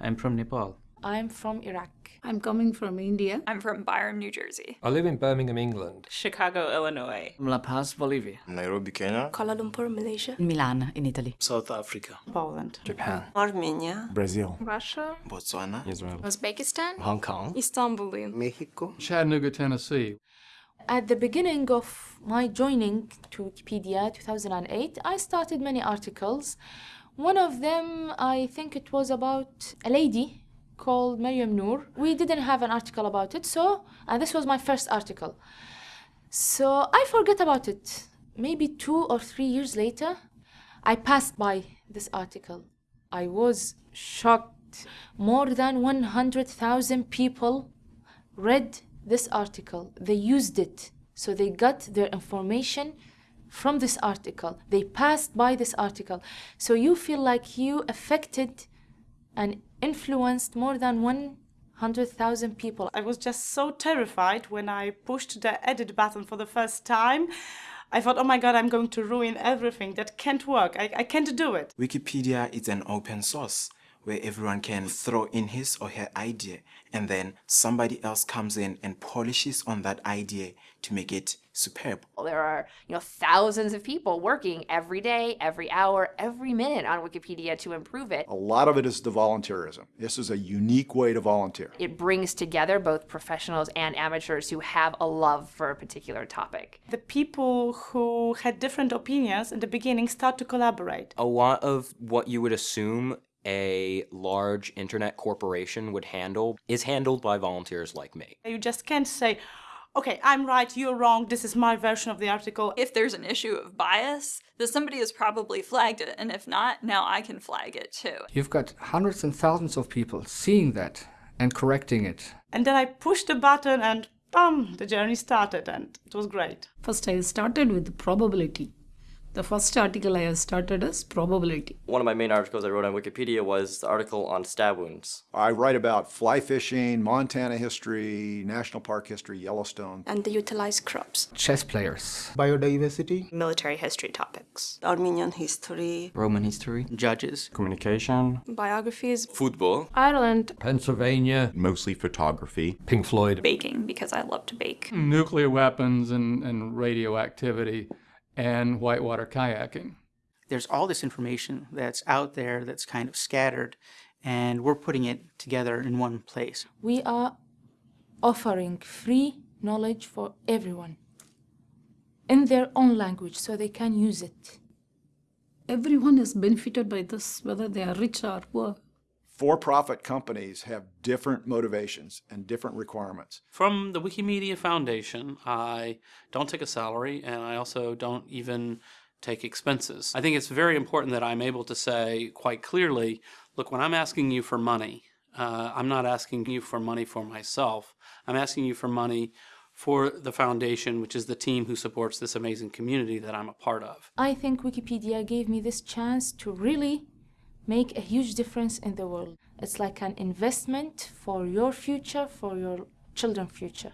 I'm from Nepal. I'm from Iraq. I'm coming from India. I'm from Byram, New Jersey. I live in Birmingham, England. Chicago, Illinois. La Paz, Bolivia. Nairobi, Kenya. Kuala Lumpur, Malaysia. Milan, in Italy. South Africa. Poland. Japan. Armenia. Brazil. Russia. Botswana. Israel. Uzbekistan. Hong Kong. Istanbul. Mexico. Chattanooga, Tennessee. At the beginning of my joining to Wikipedia 2008, I started many articles. One of them, I think it was about a lady called Maryam Noor. We didn't have an article about it, so, and this was my first article. So I forget about it. Maybe two or three years later, I passed by this article. I was shocked. More than 100,000 people read this article. They used it. So they got their information from this article. They passed by this article. So you feel like you affected and influenced more than 100,000 people. I was just so terrified when I pushed the edit button for the first time. I thought, oh my god, I'm going to ruin everything. That can't work. I, I can't do it. Wikipedia is an open source where everyone can throw in his or her idea and then somebody else comes in and polishes on that idea to make it superb. There are, you know, thousands of people working every day, every hour, every minute on Wikipedia to improve it. A lot of it is the volunteerism. This is a unique way to volunteer. It brings together both professionals and amateurs who have a love for a particular topic. The people who had different opinions in the beginning start to collaborate. A lot of what you would assume a large internet corporation would handle is handled by volunteers like me. You just can't say, okay, I'm right, you're wrong, this is my version of the article. If there's an issue of bias, then somebody has probably flagged it, and if not, now I can flag it too. You've got hundreds and thousands of people seeing that and correcting it. And then I pushed the button and bam, the journey started and it was great. First I started with probability. The first article I have started is probability. One of my main articles I wrote on Wikipedia was the article on stab wounds. I write about fly fishing, Montana history, national park history, Yellowstone. And the utilized crops. Chess players. Biodiversity. Military history topics. Armenian history. Roman history. Judges. Communication. Biographies. Football. Ireland. Pennsylvania. Mostly photography. Pink Floyd. Baking, because I love to bake. Nuclear weapons and, and radioactivity and whitewater kayaking. There's all this information that's out there that's kind of scattered, and we're putting it together in one place. We are offering free knowledge for everyone in their own language so they can use it. Everyone is benefited by this, whether they are rich or poor. For-profit companies have different motivations and different requirements. From the Wikimedia Foundation, I don't take a salary and I also don't even take expenses. I think it's very important that I'm able to say quite clearly, look, when I'm asking you for money, uh, I'm not asking you for money for myself. I'm asking you for money for the foundation, which is the team who supports this amazing community that I'm a part of. I think Wikipedia gave me this chance to really make a huge difference in the world. It's like an investment for your future, for your children's future.